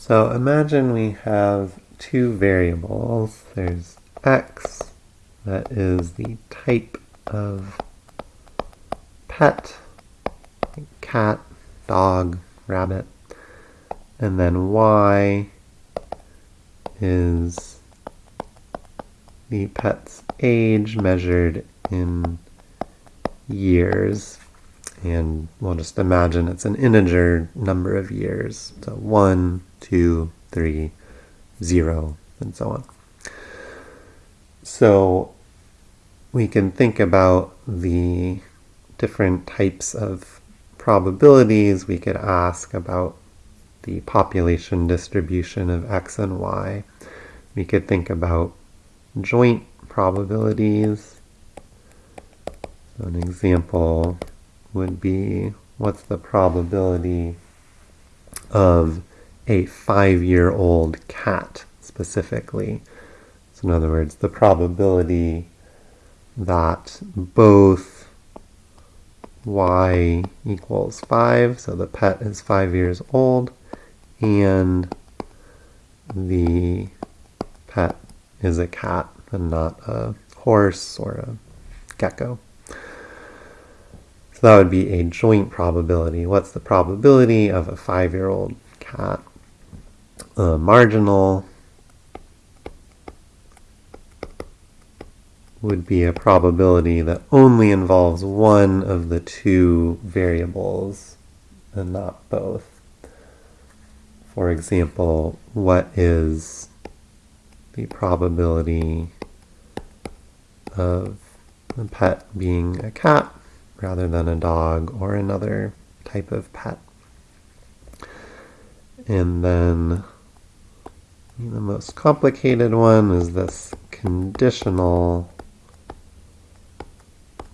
So imagine we have two variables. There's x, that is the type of pet, cat, dog, rabbit, and then y is the pet's age measured in years. And we'll just imagine it's an integer number of years. So 1, 2, 3, 0, and so on. So we can think about the different types of probabilities. We could ask about the population distribution of x and y. We could think about joint probabilities. So an example would be what's the probability of a five-year-old cat specifically. So in other words, the probability that both y equals 5, so the pet is 5 years old, and the pet is a cat and not a horse or a gecko. So that would be a joint probability. What's the probability of a five-year-old cat? Marginal would be a probability that only involves one of the two variables and not both. For example, what is the probability of a pet being a cat rather than a dog or another type of pet. And then the most complicated one is this conditional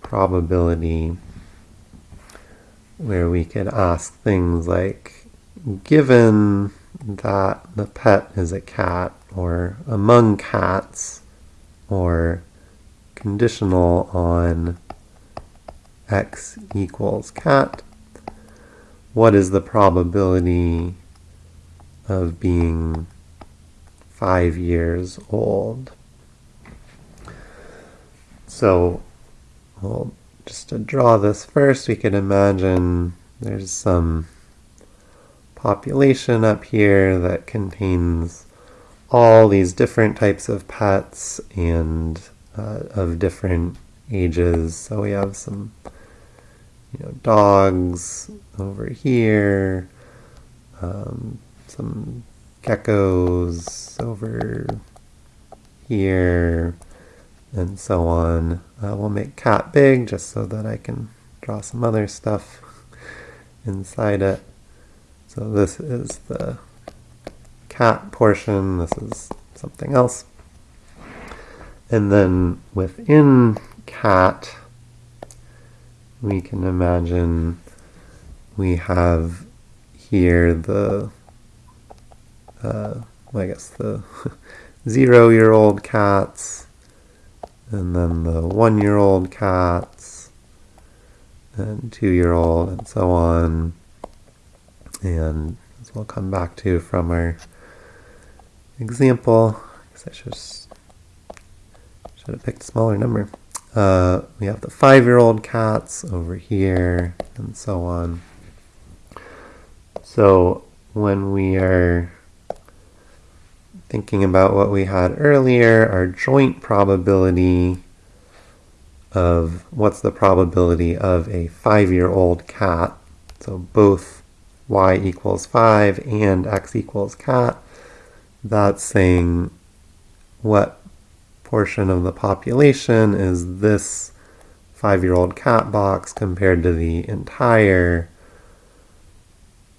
probability where we could ask things like given that the pet is a cat or among cats or conditional on x equals cat, what is the probability of being five years old? So, well, just to draw this first, we can imagine there's some population up here that contains all these different types of pets and uh, of different ages. So we have some, you know, dogs over here, um, some geckos over here, and so on. Uh, we'll make cat big just so that I can draw some other stuff inside it. So this is the cat portion, this is something else. And then within cat, we can imagine we have here the, uh, well, I guess the zero-year-old cats, and then the one-year-old cats, and two-year-old, and so on. And as we'll come back to from our example, I guess I should, should have picked a smaller number. Uh, we have the five-year-old cats over here, and so on. So when we are thinking about what we had earlier, our joint probability of what's the probability of a five-year-old cat, so both y equals 5 and x equals cat, that's saying what portion of the population is this five-year-old cat box compared to the entire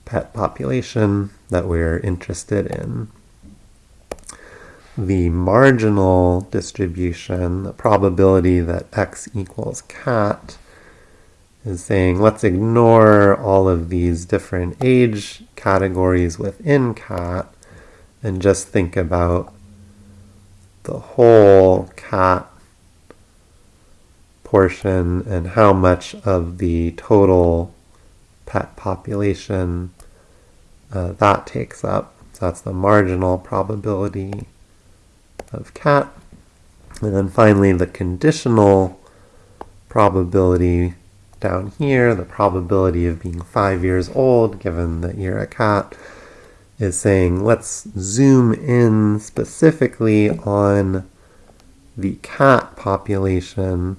pet population that we're interested in. The marginal distribution, the probability that x equals cat, is saying let's ignore all of these different age categories within cat and just think about the whole cat portion and how much of the total pet population uh, that takes up. So that's the marginal probability of cat. And then finally the conditional probability down here, the probability of being five years old, given that you're a cat, is saying let's zoom in specifically on the cat population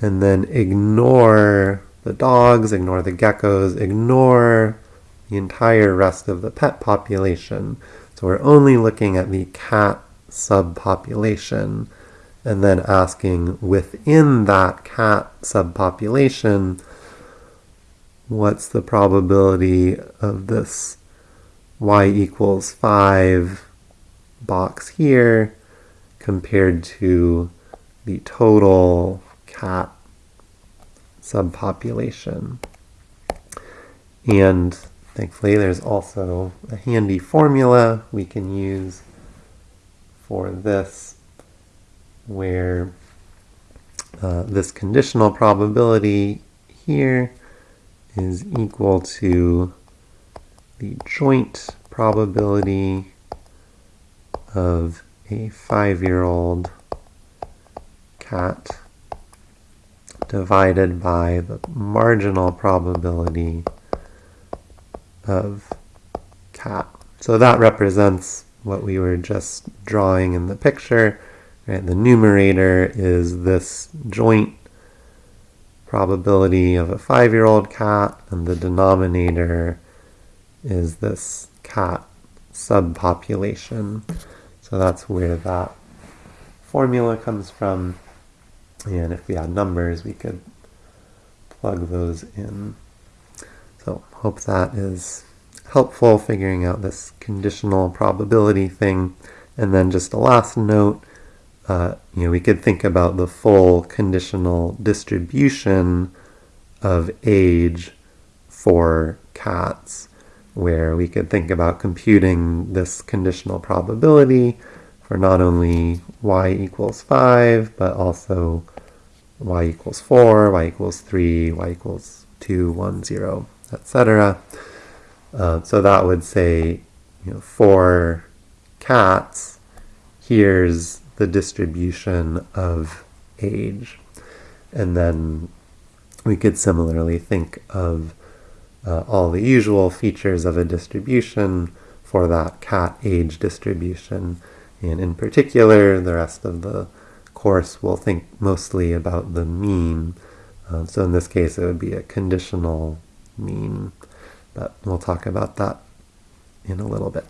and then ignore the dogs, ignore the geckos, ignore the entire rest of the pet population. So we're only looking at the cat subpopulation and then asking within that cat subpopulation, what's the probability of this y equals 5 box here compared to the total cat subpopulation. And thankfully there's also a handy formula we can use for this where uh, this conditional probability here is equal to the joint probability of a five-year-old cat divided by the marginal probability of cat. So that represents what we were just drawing in the picture. Right? The numerator is this joint probability of a five-year-old cat, and the denominator is this cat subpopulation. So that's where that formula comes from. And if we had numbers, we could plug those in. So hope that is helpful figuring out this conditional probability thing. And then just a last note, uh, you know, we could think about the full conditional distribution of age for cats, where we could think about computing this conditional probability for not only y equals 5, but also y equals 4, y equals 3, y equals 2, 1, 0, etc. Uh, so that would say, you know, for cats, here's the distribution of age. And then we could similarly think of uh, all the usual features of a distribution for that cat age distribution and in particular, the rest of the course will think mostly about the mean. Uh, so in this case, it would be a conditional mean, but we'll talk about that in a little bit.